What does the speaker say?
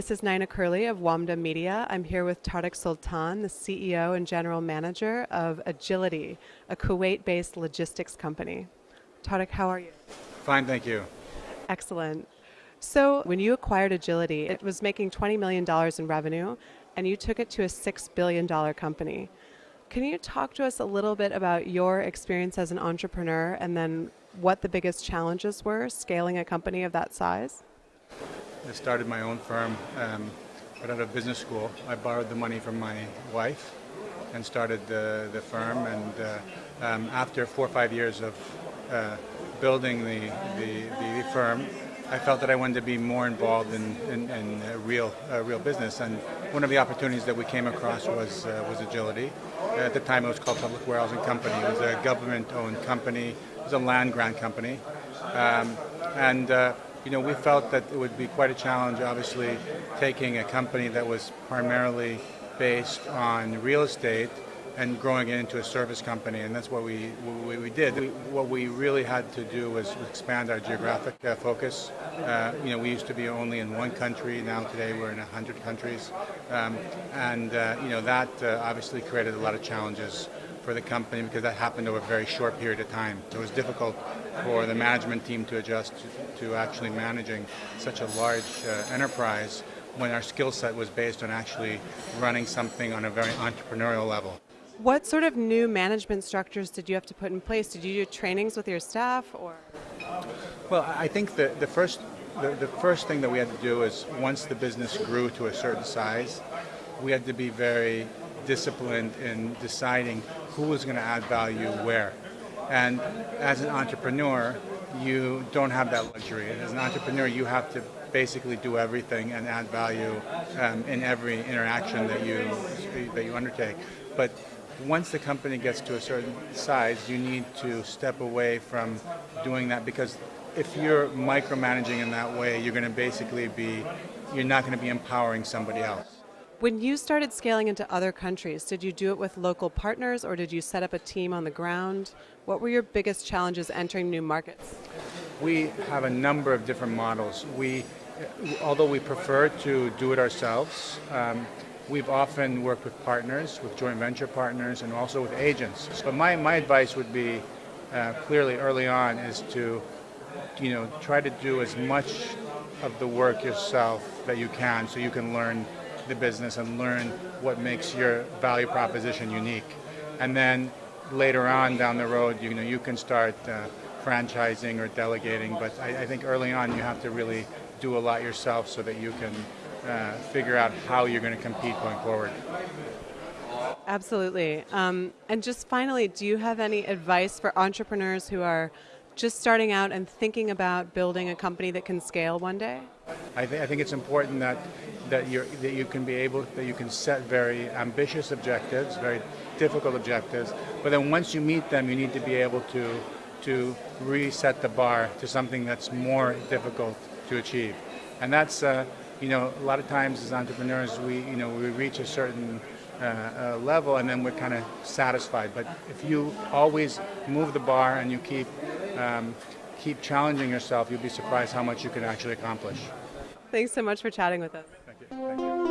This is Nina Curley of WAMDA Media. I'm here with Tarek Sultan, the CEO and General Manager of Agility, a Kuwait based logistics company. Tarek, how are you? Fine, thank you. Excellent. So, when you acquired Agility, it was making $20 million in revenue, and you took it to a $6 billion company. Can you talk to us a little bit about your experience as an entrepreneur and then what the biggest challenges were scaling a company of that size? I started my own firm um, right out of business school. I borrowed the money from my wife and started the, the firm. And uh, um, after four or five years of uh, building the, the, the, firm, I felt that I wanted to be more involved in, in, in real, uh, real business. And one of the opportunities that we came across was, uh, was Agility. At the time, it was called Public Warehousing Company. It was a government-owned company. It was a land grant company. Um, and uh, you know, we felt that it would be quite a challenge, obviously, taking a company that was primarily based on real estate and growing it into a service company, and that's what we we did. We, what we really had to do was expand our geographic uh, focus. Uh, you know, we used to be only in one country. Now today we're in a hundred countries, um, and uh, you know that uh, obviously created a lot of challenges for the company because that happened over a very short period of time. So it was difficult for the management team to adjust to, to actually managing such a large uh, enterprise when our skill set was based on actually running something on a very entrepreneurial level. What sort of new management structures did you have to put in place? Did you do trainings with your staff or? Well, I think the, the first the, the first thing that we had to do is once the business grew to a certain size, we had to be very disciplined in deciding who was going to add value where. And as an entrepreneur, you don't have that luxury. As an entrepreneur, you have to basically do everything and add value um, in every interaction that you that you undertake. But once the company gets to a certain size, you need to step away from doing that because if you're micromanaging in that way, you're going to basically be you're not going to be empowering somebody else. When you started scaling into other countries, did you do it with local partners or did you set up a team on the ground? What were your biggest challenges entering new markets? We have a number of different models. We, although we prefer to do it ourselves, um, we've often worked with partners, with joint venture partners, and also with agents. But my, my advice would be uh, clearly early on is to you know, try to do as much of the work yourself that you can so you can learn the business and learn what makes your value proposition unique. And then later on down the road, you know, you can start uh, franchising or delegating, but I, I, think early on you have to really do a lot yourself so that you can uh, figure out how you're going to compete going forward. Absolutely. Um, and just finally, do you have any advice for entrepreneurs who are just starting out and thinking about building a company that can scale one day? I, th- I think it's important that that you that you can be able that you can set very ambitious objectives, very difficult objectives, but then once you meet them, you need to be able to to reset the bar to something that's more difficult to achieve, and that's uh, you know a lot of times as entrepreneurs we you know we reach a certain uh, uh, level and then we're kind of satisfied. But if you always move the bar and you keep um, keep challenging yourself, you'll be surprised how much you can actually accomplish. Thanks so much for chatting with us. Thank you. Thank you.